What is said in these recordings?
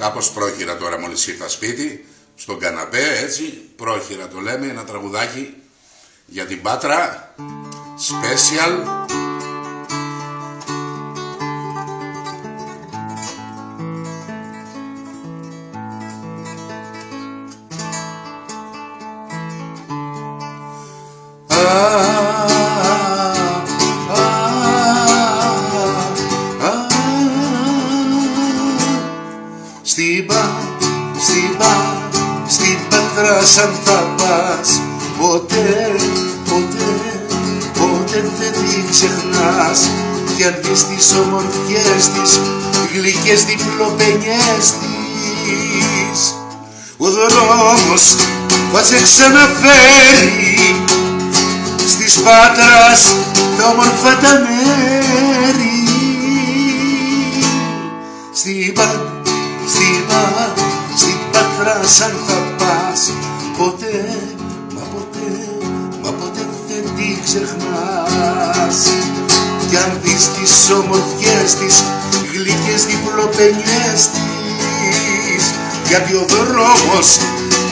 κάπως πρόχειρα τώρα μόλις ήρθα σπίτι, στον καναπέ, έτσι, πρόχειρα το λέμε, ένα τραγουδάκι για την Πάτρα, special. Στην πέτρα σαν θα πας Ποτέ, ποτέ, ποτέ δεν την ξεχνάς. Κι αν δεις τις ομορφιές της, γλυκές διπλοπενιές της. Ο δρόμος θα σε ξαναφέρει Στις Πάτρας τα όμορφα τα μέρη. Στην Πάτρα στην πα, στην Πάτρα σαν θα πας Ποτέ, μα ποτέ, μα ποτέ δεν την ξεχνάς. Κι αν δεις τις ομορφιές της, γλυκές διπλοπενιές της Γιατί ο δρόμος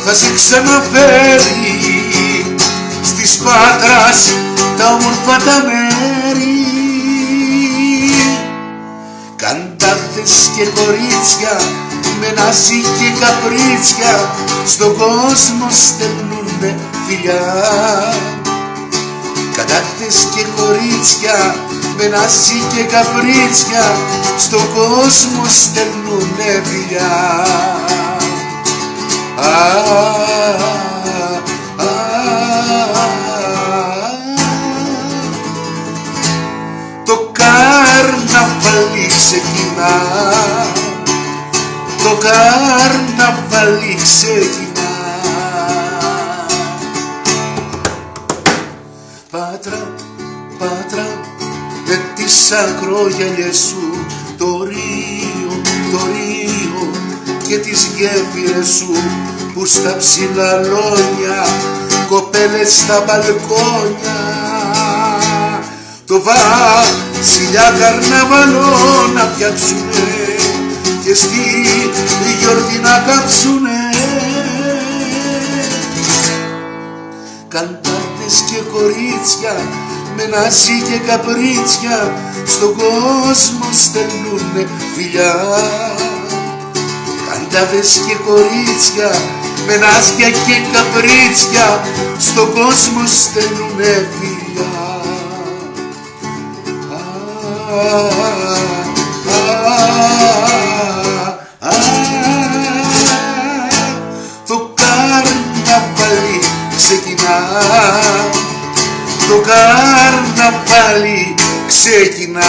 θα σε ξαναφέρει. Στις Πάτρας τα όμορφα τα μέρη. Καντάδες και κορίτσια με νάση και καπρίτσια στον κόσμο στέλνουνε φιλιά. Καντάδες και κορίτσια με νάση και καπρίτσια στον κόσμο στέλνουνε φιλιά. Α, α, το καρναβάλι ξεκινά το καρναβάλι ξεκινά Πάτρα, Πάτρα, με τις ακρόγιαλιες σου το Ρίο, το Ρίο και τις γέφυρες σου που στα ψηλά λόγια κοπέλες στα μπαλκόνια. Το βασιλιά καρναβαλό να πιάξουνε και στη γιορτή να κάψουνε. Καντάδες και κορίτσια με νάση και καπρίτσια στον κόσμο στέλνουνε φιλιά. Καντάδες και κορίτσια με νάσια και καπρίτσια στον κόσμο στέλνουνε φιλιά το καρναβάλι ξεκινά